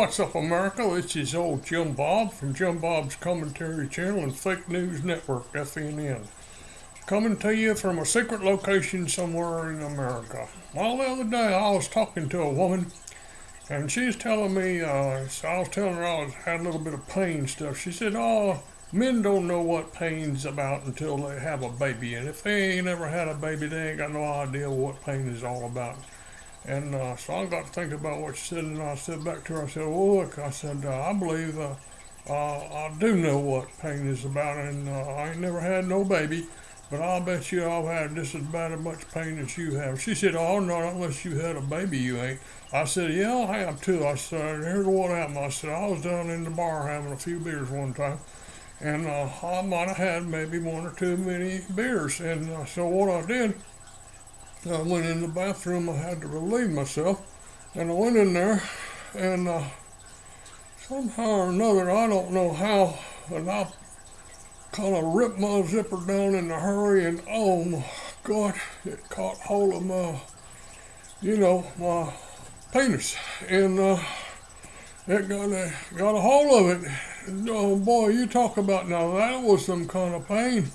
What's up, America? This is old Jim Bob from Jim Bob's Commentary Channel and Fake News Network, FNN. Coming to you from a secret location somewhere in America. Well, the other day I was talking to a woman, and she's telling me, uh, so I was telling her I was, had a little bit of pain stuff. She said, Oh, men don't know what pain's about until they have a baby, and if they ain't ever had a baby, they ain't got no idea what pain is all about. And uh, so I got to think about what she said, and I said back to her, I said, well, look, I said, uh, I believe uh, uh, I do know what pain is about, and uh, I ain't never had no baby, but I'll bet you I've had just as bad as much pain as you have. She said, oh, not unless you had a baby, you ain't. I said, yeah, I have too. I said, here's what happened. I said, I was down in the bar having a few beers one time, and uh, I might have had maybe one or two many beers, and so what I did, I went in the bathroom. I had to relieve myself, and I went in there, and uh, somehow or another, I don't know how, and I kind of ripped my zipper down in a hurry, and oh my God, it caught hold of my, you know, my penis, and uh, it got a got a hold of it. Oh boy, you talk about now that was some kind of pain.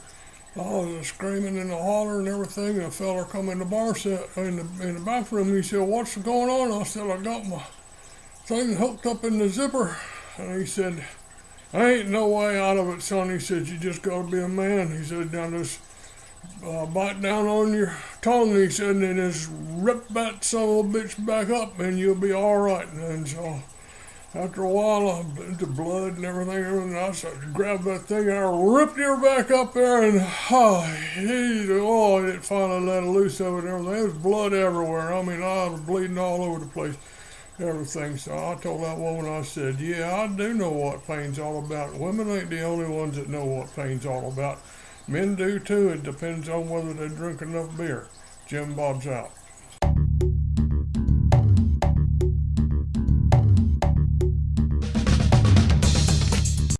I was screaming and hollering and everything, and a fella come in the bar set in the in the bathroom. He said, "What's going on?" I said, "I got my thing hooked up in the zipper," and he said, "I ain't no way out of it, son." He said, "You just gotta be a man." He said, "Now just uh, bite down on your tongue," he said, "and just rip that son of a bitch back up, and you'll be all right." And so after a while, I'm into blood and everything, everything. I started grabbed that thing and I ripped her back up there, and oh, he, oh, it finally let loose of it and everything. There was blood everywhere. I mean, I was bleeding all over the place, everything. So I told that woman, I said, yeah, I do know what pain's all about. Women ain't the only ones that know what pain's all about. Men do too. It depends on whether they drink enough beer. Jim Bob's out.